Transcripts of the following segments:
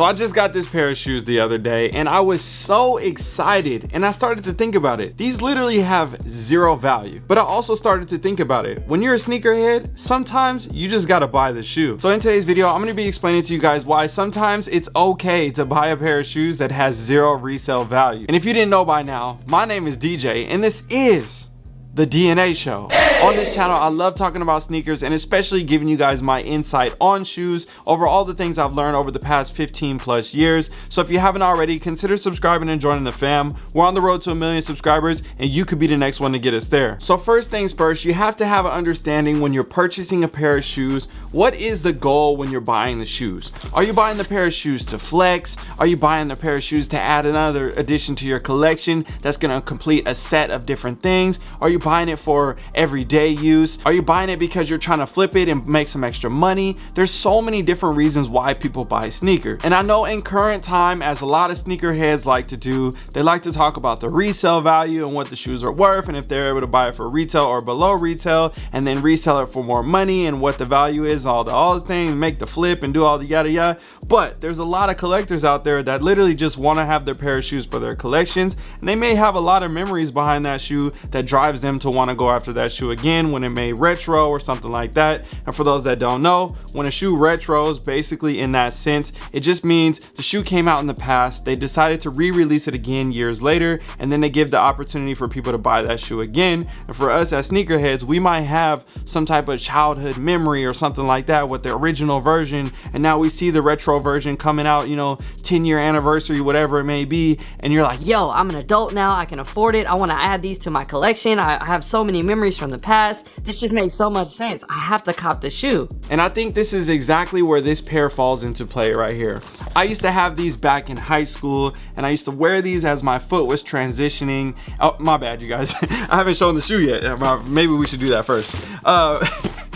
So I just got this pair of shoes the other day and I was so excited and I started to think about it. These literally have zero value. But I also started to think about it. When you're a sneakerhead, sometimes you just gotta buy the shoe. So in today's video, I'm gonna be explaining to you guys why sometimes it's okay to buy a pair of shoes that has zero resale value. And if you didn't know by now, my name is DJ and this is the DNA show. On this channel, I love talking about sneakers and especially giving you guys my insight on shoes over all the things I've learned over the past 15 plus years. So if you haven't already, consider subscribing and joining the fam. We're on the road to a million subscribers and you could be the next one to get us there. So first things first, you have to have an understanding when you're purchasing a pair of shoes, what is the goal when you're buying the shoes? Are you buying the pair of shoes to flex? Are you buying the pair of shoes to add another addition to your collection that's gonna complete a set of different things? Are you buying it for everyday use? Are you buying it because you're trying to flip it and make some extra money? There's so many different reasons why people buy sneakers. And I know in current time, as a lot of sneakerheads like to do, they like to talk about the resale value and what the shoes are worth and if they're able to buy it for retail or below retail and then resell it for more money and what the value is, all the all the things, make the flip and do all the yada yada. But there's a lot of collectors out there that literally just want to have their pair of shoes for their collections and they may have a lot of memories behind that shoe that drives them to want to go after that shoe again when it made retro or something like that. And for those that don't know, when a shoe retros, basically in that sense, it just means the shoe came out in the past, they decided to re-release it again years later, and then they give the opportunity for people to buy that shoe again. And for us as sneakerheads, we might have some type of childhood memory or something like that with the original version, and now we see the retro version coming out, you know, 10 year anniversary, whatever it may be, and you're like, yo, I'm an adult now, I can afford it, I wanna add these to my collection, I have so many memories from the past, this just makes so much sense, I have to cop the shoe. And I think this is exactly where this pair falls into play right here. I used to have these back in high school and I used to wear these as my foot was transitioning. Oh, my bad, you guys. I haven't shown the shoe yet. Maybe we should do that first. Uh,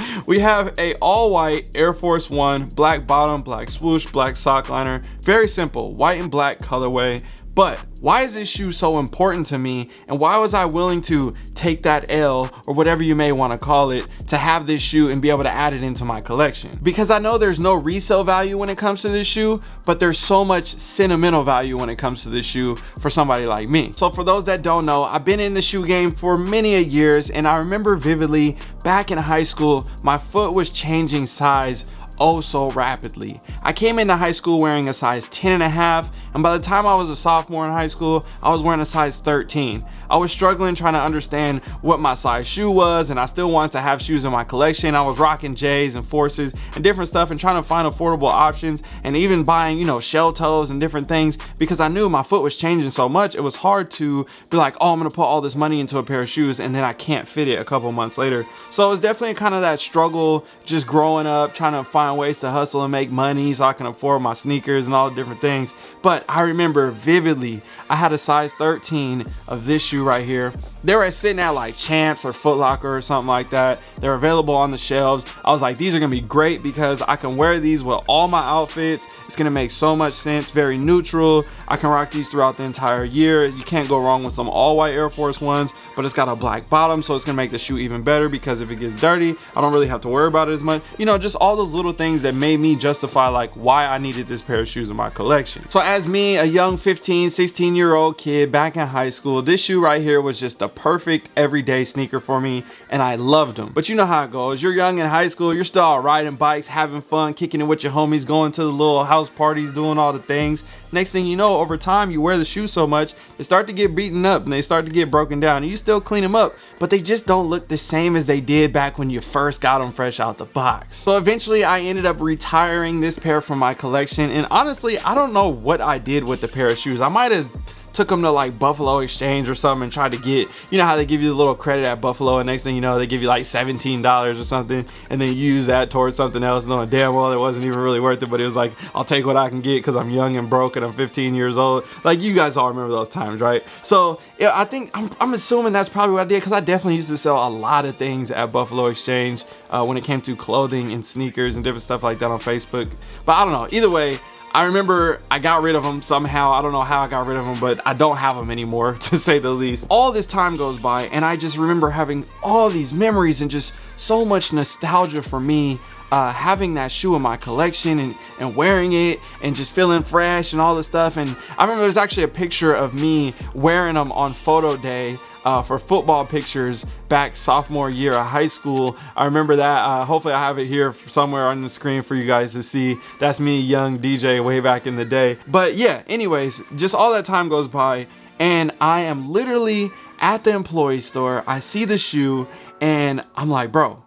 we have a all white Air Force One, black bottom, black swoosh, black sock liner. Very simple, white and black colorway. But why is this shoe so important to me and why was I willing to take that L or whatever you may want to call it to have this shoe and be able to add it into my collection? Because I know there's no resale value when it comes to this shoe, but there's so much sentimental value when it comes to this shoe for somebody like me. So for those that don't know, I've been in the shoe game for many a years and I remember vividly back in high school, my foot was changing size oh so rapidly. I came into high school wearing a size 10 and a half and by the time I was a sophomore in high school, I was wearing a size 13. I was struggling trying to understand what my size shoe was and I still wanted to have shoes in my collection. I was rocking J's and Forces and different stuff and trying to find affordable options and even buying, you know, shell toes and different things because I knew my foot was changing so much. It was hard to be like, oh, I'm gonna put all this money into a pair of shoes and then I can't fit it a couple months later. So it was definitely kind of that struggle just growing up, trying to find ways to hustle and make money so I can afford my sneakers and all the different things. But I remember vividly, I had a size 13 of this shoe right here. They were sitting at like Champs or Foot Locker or something like that. They're available on the shelves. I was like, these are gonna be great because I can wear these with all my outfits. It's gonna make so much sense, very neutral. I can rock these throughout the entire year. You can't go wrong with some all white Air Force Ones, but it's got a black bottom, so it's gonna make the shoe even better because if it gets dirty, I don't really have to worry about it as much. You know, just all those little things that made me justify like why I needed this pair of shoes in my collection. So as me, a young 15, 16 year old kid back in high school, this shoe right here was just a perfect everyday sneaker for me and I loved them. But you know how it goes. You're young in high school, you're still riding bikes, having fun, kicking it with your homies, going to the little house parties, doing all the things. Next thing you know, over time, you wear the shoes so much, they start to get beaten up and they start to get broken down. And you still clean them up, but they just don't look the same as they did back when you first got them fresh out the box. So eventually I ended up retiring this pair from my collection. And honestly, I don't know what I did with the pair of shoes. I might have took them to like Buffalo Exchange or something and tried to get, you know how they give you a little credit at Buffalo and next thing you know, they give you like $17 or something and then use that towards something else knowing damn well it wasn't even really worth it, but it was like, I'll take what I can get because I'm young and broke and I'm 15 years old. Like you guys all remember those times, right? So yeah, I think, I'm, I'm assuming that's probably what I did because I definitely used to sell a lot of things at Buffalo Exchange uh, when it came to clothing and sneakers and different stuff like that on Facebook. But I don't know, either way, I remember I got rid of them somehow. I don't know how I got rid of them, but I don't have them anymore to say the least. All this time goes by and I just remember having all these memories and just so much nostalgia for me uh, having that shoe in my collection and, and wearing it and just feeling fresh and all this stuff. And I remember there's actually a picture of me wearing them on photo day uh, for football pictures back sophomore year of high school. I remember that. Uh, hopefully I have it here somewhere on the screen for you guys to see. That's me, young DJ, way back in the day. But yeah, anyways, just all that time goes by and I am literally at the employee store. I see the shoe and I'm like, bro,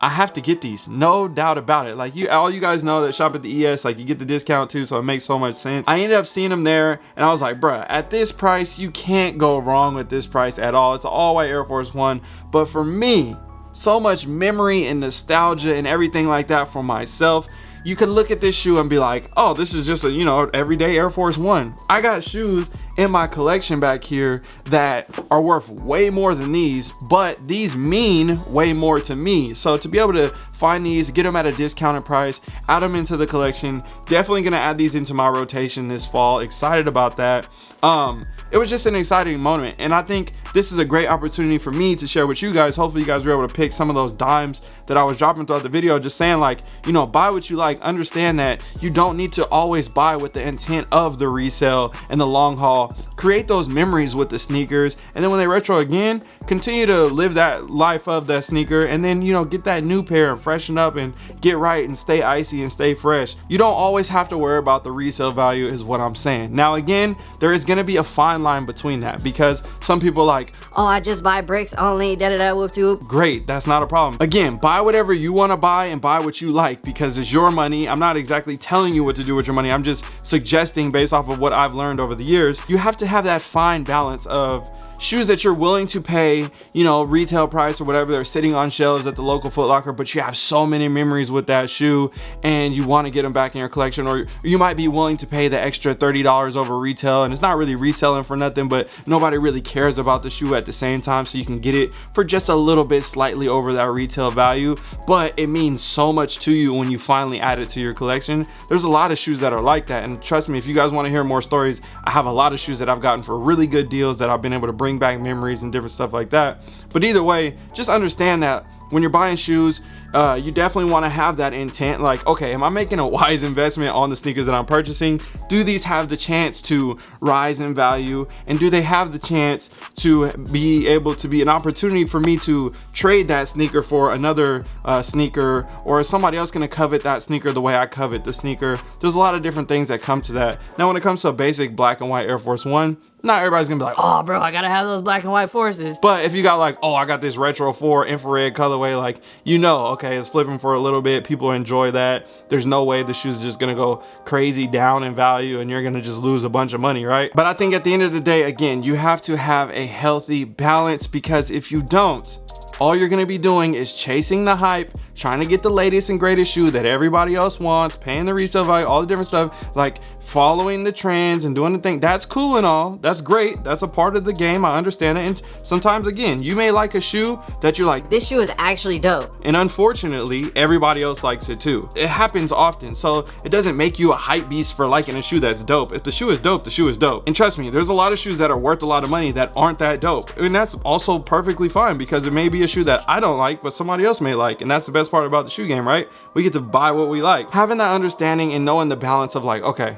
I have to get these, no doubt about it. Like you, all you guys know that shop at the ES, like you get the discount too, so it makes so much sense. I ended up seeing them there and I was like, bruh, at this price, you can't go wrong with this price at all. It's all white Air Force One. But for me, so much memory and nostalgia and everything like that for myself you could look at this shoe and be like, oh, this is just a, you know, everyday Air Force One. I got shoes in my collection back here that are worth way more than these, but these mean way more to me. So to be able to find these, get them at a discounted price, add them into the collection, definitely gonna add these into my rotation this fall. Excited about that. Um, it was just an exciting moment. And I think this is a great opportunity for me to share with you guys. Hopefully you guys were able to pick some of those dimes that I was dropping throughout the video, just saying like, you know, buy what you like. Understand that you don't need to always buy with the intent of the resale and the long haul. Create those memories with the sneakers. And then when they retro again, continue to live that life of that sneaker and then, you know, get that new pair and freshen up and get right and stay icy and stay fresh. You don't always have to worry about the resale value is what I'm saying. Now, again, there is going to be a fine line between that because some people like, oh, I just buy bricks only, da da da, whoop doop. Great, that's not a problem. Again, buy whatever you want to buy and buy what you like because it's your money. I'm not exactly telling you what to do with your money. I'm just suggesting based off of what I've learned over the years. You have to have that fine balance of shoes that you're willing to pay, you know, retail price or whatever, they're sitting on shelves at the local Foot Locker, but you have so many memories with that shoe and you want to get them back in your collection, or you might be willing to pay the extra $30 over retail and it's not really reselling for nothing, but nobody really cares about the shoe at the same time, so you can get it for just a little bit slightly over that retail value, but it means so much to you when you finally add it to your collection. There's a lot of shoes that are like that, and trust me, if you guys want to hear more stories, I have a lot of shoes that I've gotten for really good deals that I've been able to bring bring back memories and different stuff like that. But either way, just understand that when you're buying shoes, uh, you definitely want to have that intent like okay am i making a wise investment on the sneakers that i'm purchasing? Do these have the chance to rise in value? And do they have the chance to be able to be an opportunity for me to trade that sneaker for another uh, sneaker? Or is somebody else going to covet that sneaker the way i covet the sneaker? There's a lot of different things that come to that. Now when it comes to a basic black and white air force one not everybody's gonna be like, oh, bro, I gotta have those black and white forces. But if you got like, oh, I got this retro 4 infrared colorway, like, you know, okay, it's flipping for a little bit. People enjoy that. There's no way the shoes just gonna go crazy down in value and you're gonna just lose a bunch of money, right? But I think at the end of the day, again, you have to have a healthy balance because if you don't, all you're gonna be doing is chasing the hype trying to get the latest and greatest shoe that everybody else wants paying the resale value all the different stuff like following the trends and doing the thing that's cool and all. That's great. That's a part of the game. I understand it. And sometimes again you may like a shoe that you're like this shoe is actually dope. and unfortunately everybody else likes it too. It happens often. So it doesn't make you a hype beast for liking a shoe that's dope. If the shoe is dope the shoe is dope. And trust me there's a lot of shoes that are worth a lot of money that aren't that dope. And that's also perfectly fine because it may be a shoe that i don't like but somebody else may like. And that's the best part about the shoe game right? We get to buy what we like. Having that understanding and knowing the balance of like okay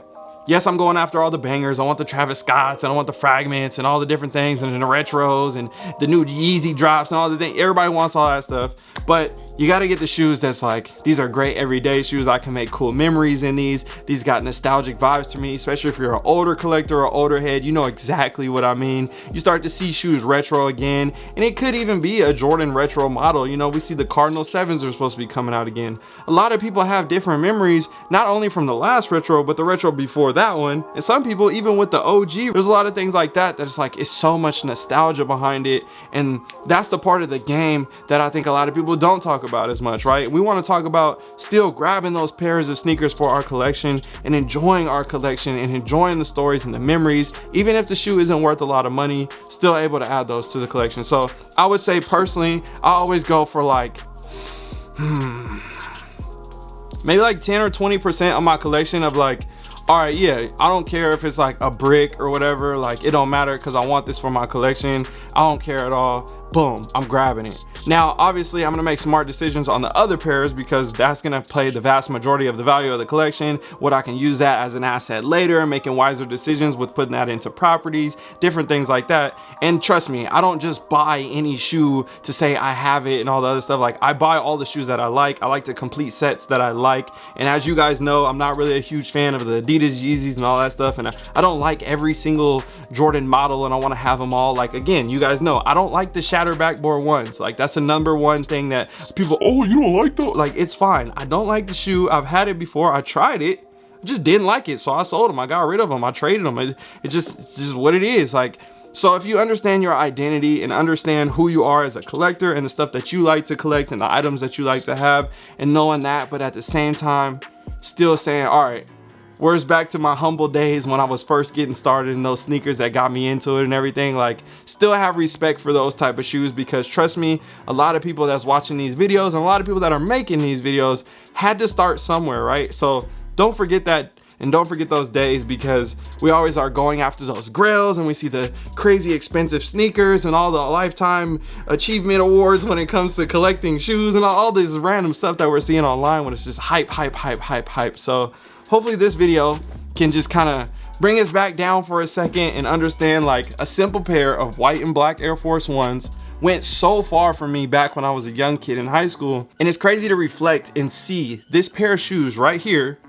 yes, I'm going after all the bangers. I want the Travis Scotts and I want the fragments and all the different things and the retros and the new Yeezy drops and all the things. Everybody wants all that stuff. But you got to get the shoes that's like, these are great everyday shoes. I can make cool memories in these. These got nostalgic vibes to me, especially if you're an older collector or older head, you know exactly what I mean. You start to see shoes retro again, and it could even be a Jordan retro model. You know, we see the Cardinal 7s are supposed to be coming out again. A lot of people have different memories, not only from the last retro, but the retro before that one. And some people, even with the OG, there's a lot of things like that that it's like, it's so much nostalgia behind it. And that's the part of the game that I think a lot of people don't talk about as much, right? We want to talk about still grabbing those pairs of sneakers for our collection and enjoying our collection and enjoying the stories and the memories. Even if the shoe isn't worth a lot of money, still able to add those to the collection. So I would say personally, I always go for like, hmm, maybe like 10 or 20% of my collection of like all right yeah i don't care if it's like a brick or whatever like it don't matter because i want this for my collection i don't care at all boom, I'm grabbing it. Now, obviously, I'm gonna make smart decisions on the other pairs because that's gonna play the vast majority of the value of the collection, what I can use that as an asset later, making wiser decisions with putting that into properties, different things like that. And trust me, I don't just buy any shoe to say I have it and all the other stuff. Like I buy all the shoes that I like. I like to complete sets that I like. And as you guys know, I'm not really a huge fan of the Adidas Yeezys and all that stuff. And I don't like every single Jordan model and I wanna have them all. Like again, you guys know, I don't like the backboard ones. Like that's the number one thing that people, oh, you don't like those? Like it's fine. I don't like the shoe. I've had it before. I tried it. just didn't like it. So I sold them. I got rid of them. I traded them. It, it just, it's just what it is. Like, so if you understand your identity and understand who you are as a collector and the stuff that you like to collect and the items that you like to have and knowing that, but at the same time, still saying, all right, where's back to my humble days when I was first getting started in those sneakers that got me into it and everything. Like still have respect for those type of shoes because trust me, a lot of people that's watching these videos and a lot of people that are making these videos had to start somewhere, right? So don't forget that and don't forget those days because we always are going after those grails and we see the crazy expensive sneakers and all the lifetime achievement awards when it comes to collecting shoes and all this random stuff that we're seeing online when it's just hype, hype, hype, hype, hype. So hopefully this video can just kind of bring us back down for a second and understand like a simple pair of white and black Air Force Ones went so far for me back when I was a young kid in high school. And it's crazy to reflect and see this pair of shoes right here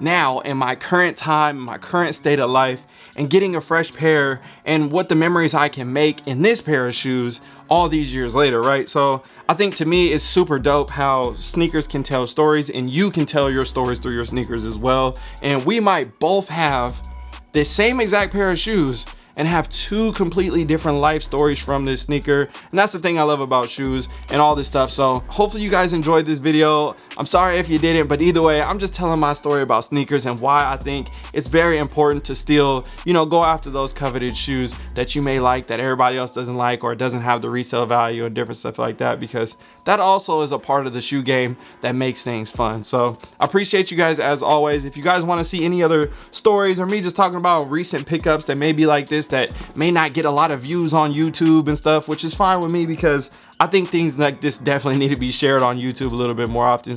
now in my current time, my current state of life, and getting a fresh pair and what the memories I can make in this pair of shoes all these years later, right? So I think to me, it's super dope how sneakers can tell stories and you can tell your stories through your sneakers as well. And we might both have the same exact pair of shoes, and have two completely different life stories from this sneaker. And that's the thing i love about shoes and all this stuff. So hopefully you guys enjoyed this video i'm sorry if you didn't but either way i'm just telling my story about sneakers and why i think it's very important to still you know go after those coveted shoes that you may like that everybody else doesn't like or doesn't have the resale value and different stuff like that because that also is a part of the shoe game that makes things fun. So i appreciate you guys as always. If you guys want to see any other stories or me just talking about recent pickups that may be like this that may not get a lot of views on YouTube and stuff, which is fine with me because I think things like this definitely need to be shared on YouTube a little bit more often.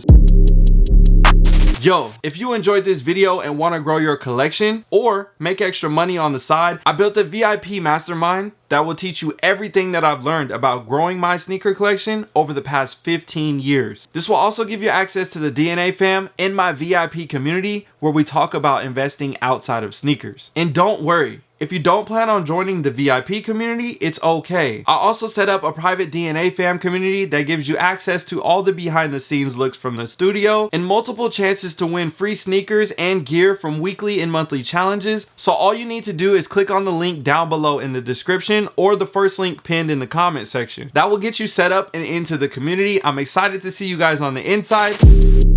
Yo, if you enjoyed this video and want to grow your collection or make extra money on the side, I built a VIP mastermind that will teach you everything that I've learned about growing my sneaker collection over the past 15 years. This will also give you access to the DNA fam in my VIP community where we talk about investing outside of sneakers. And don't worry, if you don't plan on joining the VIP community, it's okay. I also set up a private DNA fam community that gives you access to all the behind the scenes looks from the studio and multiple chances to win free sneakers and gear from weekly and monthly challenges. So all you need to do is click on the link down below in the description or the first link pinned in the comment section. That will get you set up and into the community. I'm excited to see you guys on the inside.